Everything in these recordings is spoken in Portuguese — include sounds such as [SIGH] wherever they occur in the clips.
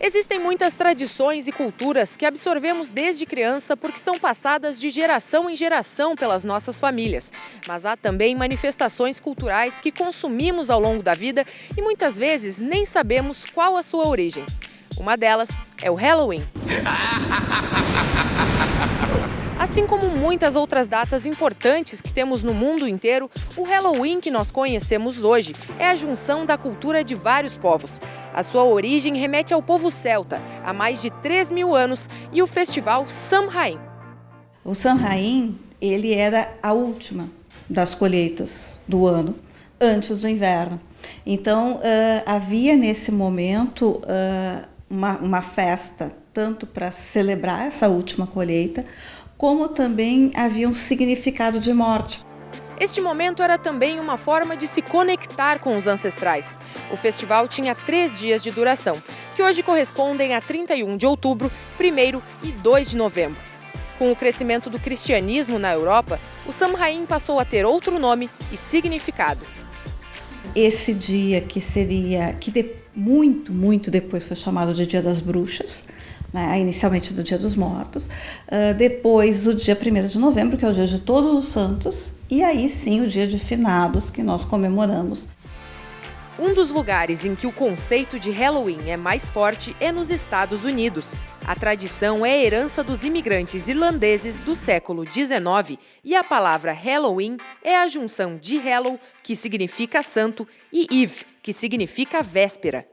Existem muitas tradições e culturas que absorvemos desde criança porque são passadas de geração em geração pelas nossas famílias. Mas há também manifestações culturais que consumimos ao longo da vida e muitas vezes nem sabemos qual a sua origem. Uma delas é o Halloween. [LAUGHS] Assim como muitas outras datas importantes que temos no mundo inteiro, o Halloween que nós conhecemos hoje é a junção da cultura de vários povos. A sua origem remete ao povo celta, há mais de 3 mil anos, e o festival Samhain. O Samhain, ele era a última das colheitas do ano, antes do inverno. Então, uh, havia nesse momento uh, uma, uma festa, tanto para celebrar essa última colheita, como também havia um significado de morte. Este momento era também uma forma de se conectar com os ancestrais. O festival tinha três dias de duração, que hoje correspondem a 31 de outubro, 1 e 2 de novembro. Com o crescimento do cristianismo na Europa, o Samhain passou a ter outro nome e significado. Esse dia que seria, que de, muito, muito depois foi chamado de Dia das Bruxas, né, inicialmente do Dia dos Mortos, uh, depois o dia 1 de novembro, que é o dia de Todos os Santos, e aí sim o dia de Finados, que nós comemoramos. Um dos lugares em que o conceito de Halloween é mais forte é nos Estados Unidos. A tradição é herança dos imigrantes irlandeses do século XIX e a palavra Halloween é a junção de Hallow, que significa santo, e Eve, que significa véspera.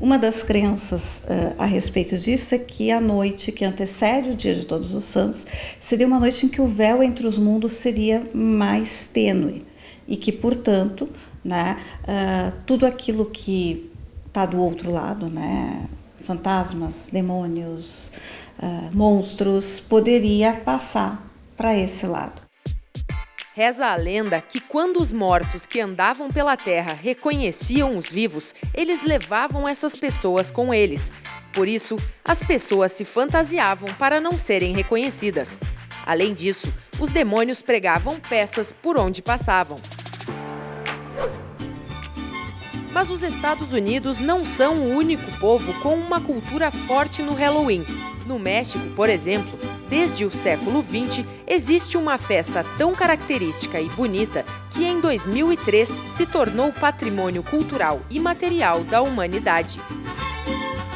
Uma das crenças uh, a respeito disso é que a noite que antecede o dia de Todos os Santos seria uma noite em que o véu entre os mundos seria mais tênue e que, portanto, né, uh, tudo aquilo que está do outro lado, né, fantasmas, demônios, uh, monstros, poderia passar para esse lado. Reza a lenda que quando os mortos que andavam pela terra reconheciam os vivos, eles levavam essas pessoas com eles. Por isso, as pessoas se fantasiavam para não serem reconhecidas. Além disso, os demônios pregavam peças por onde passavam. Mas os Estados Unidos não são o único povo com uma cultura forte no Halloween. No México, por exemplo, Desde o século XX, existe uma festa tão característica e bonita que em 2003 se tornou patrimônio cultural e material da humanidade.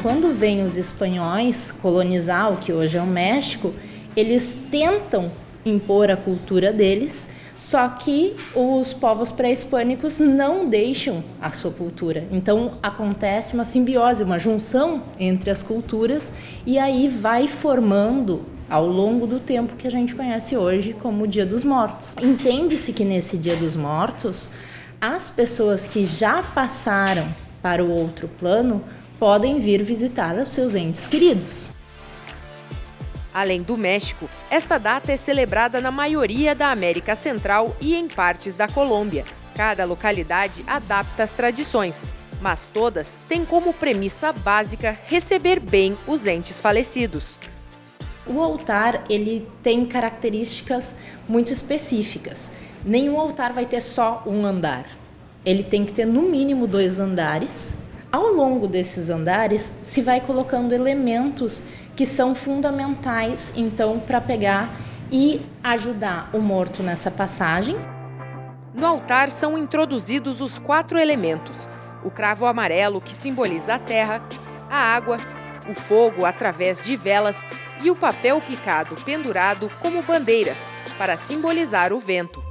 Quando vêm os espanhóis colonizar o que hoje é o México, eles tentam impor a cultura deles, só que os povos pré-hispânicos não deixam a sua cultura. Então acontece uma simbiose, uma junção entre as culturas e aí vai formando ao longo do tempo que a gente conhece hoje como Dia dos Mortos. Entende-se que nesse Dia dos Mortos, as pessoas que já passaram para o outro plano podem vir visitar os seus entes queridos. Além do México, esta data é celebrada na maioria da América Central e em partes da Colômbia. Cada localidade adapta as tradições, mas todas têm como premissa básica receber bem os entes falecidos. O altar ele tem características muito específicas. Nenhum altar vai ter só um andar. Ele tem que ter no mínimo dois andares. Ao longo desses andares se vai colocando elementos que são fundamentais então para pegar e ajudar o morto nessa passagem. No altar são introduzidos os quatro elementos: o cravo amarelo que simboliza a terra, a água, o fogo através de velas e o papel picado pendurado como bandeiras para simbolizar o vento.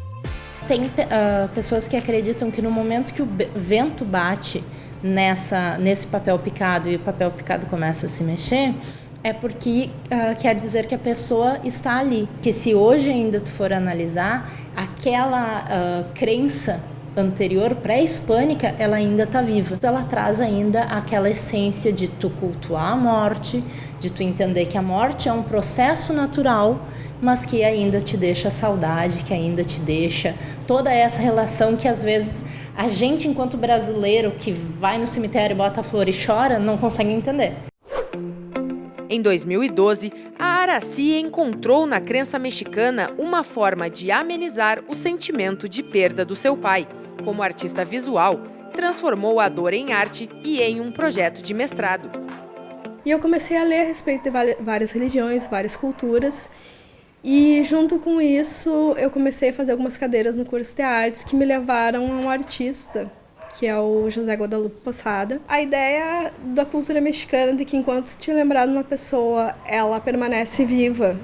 Tem uh, pessoas que acreditam que no momento que o vento bate nessa, nesse papel picado e o papel picado começa a se mexer, é porque uh, quer dizer que a pessoa está ali. Que se hoje ainda tu for analisar, aquela uh, crença anterior, pré-hispânica, ela ainda está viva. Ela traz ainda aquela essência de tu cultuar a morte, de tu entender que a morte é um processo natural, mas que ainda te deixa saudade, que ainda te deixa toda essa relação que às vezes a gente, enquanto brasileiro, que vai no cemitério, bota a flor e chora, não consegue entender. Em 2012, a Araci encontrou na crença mexicana uma forma de amenizar o sentimento de perda do seu pai como artista visual, transformou a dor em arte e em um projeto de mestrado. E eu comecei a ler a respeito de várias religiões, várias culturas, e junto com isso eu comecei a fazer algumas cadeiras no curso de artes que me levaram a um artista que é o José Guadalupe Poçada. A ideia da cultura mexicana de que enquanto te lembrar de uma pessoa, ela permanece viva.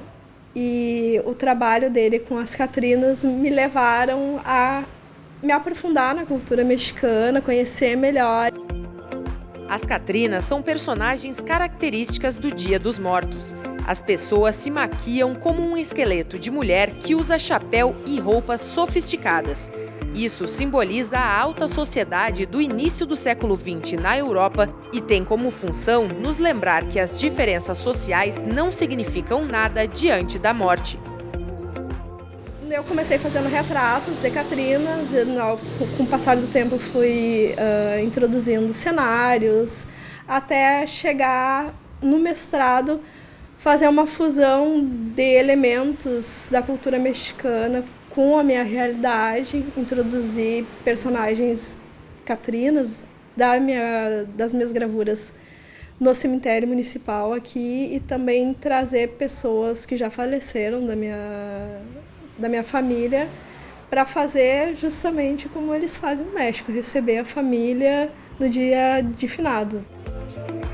E o trabalho dele com as Catrinas me levaram a me aprofundar na cultura mexicana, conhecer melhor. As Catrinas são personagens características do Dia dos Mortos. As pessoas se maquiam como um esqueleto de mulher que usa chapéu e roupas sofisticadas. Isso simboliza a alta sociedade do início do século XX na Europa e tem como função nos lembrar que as diferenças sociais não significam nada diante da morte. Eu comecei fazendo retratos de Catrinas, e com o passar do tempo fui uh, introduzindo cenários, até chegar no mestrado fazer uma fusão de elementos da cultura mexicana com a minha realidade, introduzir personagens catrinas da minha, das minhas gravuras no cemitério municipal aqui e também trazer pessoas que já faleceram da minha, da minha família para fazer justamente como eles fazem no México, receber a família no dia de finados.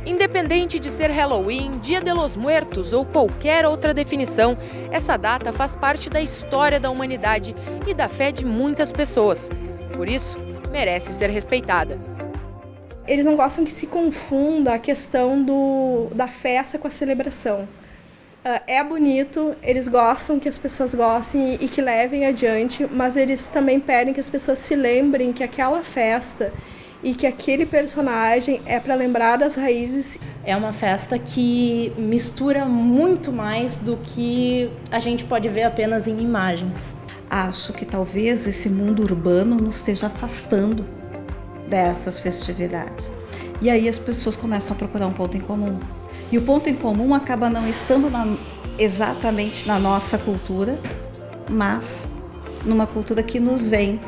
Independente de ser Halloween, Dia de los Muertos ou qualquer outra definição, essa data faz parte da história da humanidade e da fé de muitas pessoas. Por isso, merece ser respeitada. Eles não gostam que se confunda a questão do, da festa com a celebração. Uh, é bonito, eles gostam que as pessoas gostem e, e que levem adiante, mas eles também pedem que as pessoas se lembrem que aquela festa e que aquele personagem é para lembrar das raízes. É uma festa que mistura muito mais do que a gente pode ver apenas em imagens. Acho que talvez esse mundo urbano nos esteja afastando dessas festividades. E aí as pessoas começam a procurar um ponto em comum. E o ponto em comum acaba não estando na, exatamente na nossa cultura, mas numa cultura que nos vem